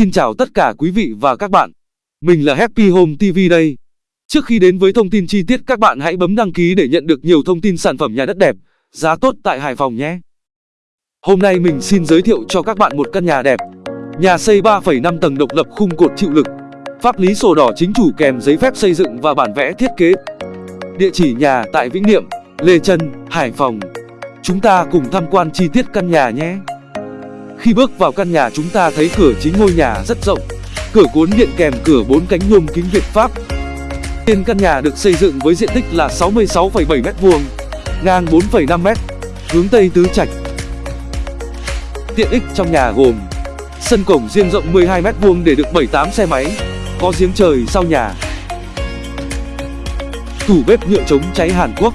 Xin chào tất cả quý vị và các bạn. Mình là Happy Home TV đây. Trước khi đến với thông tin chi tiết các bạn hãy bấm đăng ký để nhận được nhiều thông tin sản phẩm nhà đất đẹp, giá tốt tại Hải Phòng nhé. Hôm nay mình xin giới thiệu cho các bạn một căn nhà đẹp. Nhà xây 3,5 tầng độc lập khung cột chịu lực. Pháp lý sổ đỏ chính chủ kèm giấy phép xây dựng và bản vẽ thiết kế. Địa chỉ nhà tại Vĩnh Niệm, Lê Trân, Hải Phòng. Chúng ta cùng tham quan chi tiết căn nhà nhé. Khi bước vào căn nhà chúng ta thấy cửa chính ngôi nhà rất rộng. Cửa cuốn điện kèm cửa bốn cánh nhôm kính Việt Pháp. Tiền căn nhà được xây dựng với diện tích là 66,7 m2, ngang 4,5 m, hướng Tây tứ trạch. Tiện ích trong nhà gồm Sân cổng riêng rộng 12 m2 để được 7-8 xe máy, có giếng trời sau nhà. Tủ bếp nhựa chống cháy Hàn Quốc.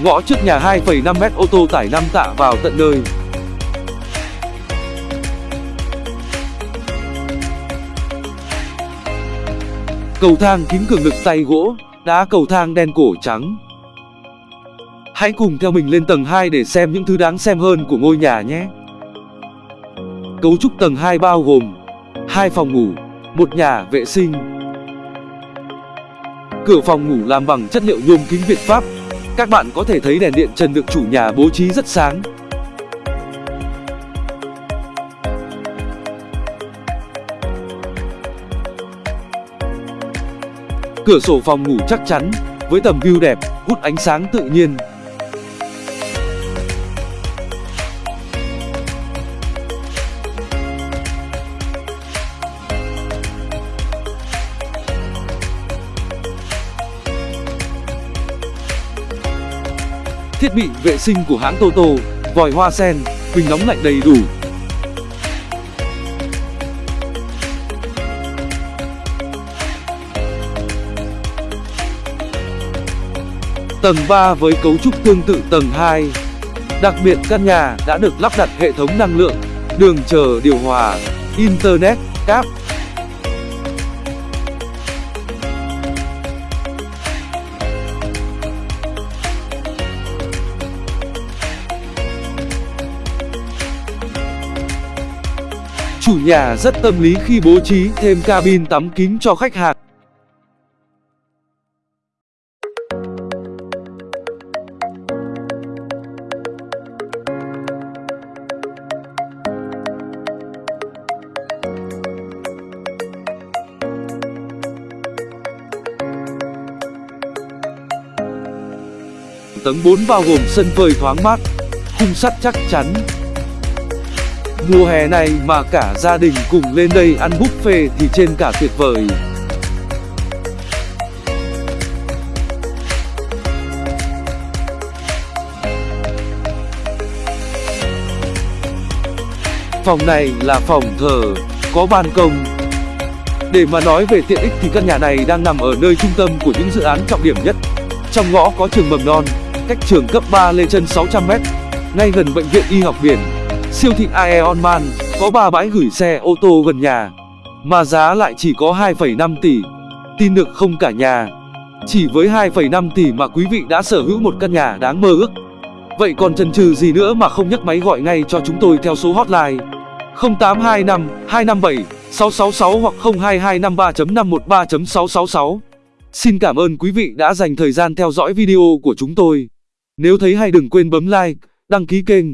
Ngõ trước nhà 2,5 m ô tô tải 5 tạ vào tận nơi. Cầu thang kính cường lực tay gỗ, đá cầu thang đen cổ trắng. Hãy cùng theo mình lên tầng 2 để xem những thứ đáng xem hơn của ngôi nhà nhé. Cấu trúc tầng 2 bao gồm hai phòng ngủ, một nhà vệ sinh. Cửa phòng ngủ làm bằng chất liệu nhôm kính Việt Pháp. Các bạn có thể thấy đèn điện trần được chủ nhà bố trí rất sáng. Cửa sổ phòng ngủ chắc chắn, với tầm view đẹp, hút ánh sáng tự nhiên. Thiết bị vệ sinh của hãng Toto, vòi hoa sen, bình nóng lạnh đầy đủ. Tầng 3 với cấu trúc tương tự tầng 2. Đặc biệt căn nhà đã được lắp đặt hệ thống năng lượng, đường chờ điều hòa, internet, cáp. Chủ nhà rất tâm lý khi bố trí thêm cabin tắm kính cho khách hàng. Tầng 4 bao gồm sân phơi thoáng mát, khung sắt chắc chắn. Mùa hè này mà cả gia đình cùng lên đây ăn buffet thì trên cả tuyệt vời. Phòng này là phòng thờ, có ban công. Để mà nói về tiện ích thì căn nhà này đang nằm ở nơi trung tâm của những dự án trọng điểm nhất. Trong ngõ có trường mầm non, cách trường cấp 3 Lê Trân 600m, ngay gần bệnh viện y học biển. Siêu thị Aeon Man có 3 bãi gửi xe ô tô gần nhà, mà giá lại chỉ có 2,5 tỷ. Tin được không cả nhà? Chỉ với 2,5 tỷ mà quý vị đã sở hữu một căn nhà đáng mơ ước. Vậy còn chần chừ gì nữa mà không nhấc máy gọi ngay cho chúng tôi theo số hotline 0825 257 666 hoặc 02253.513.666. Xin cảm ơn quý vị đã dành thời gian theo dõi video của chúng tôi. Nếu thấy hay đừng quên bấm like, đăng ký kênh.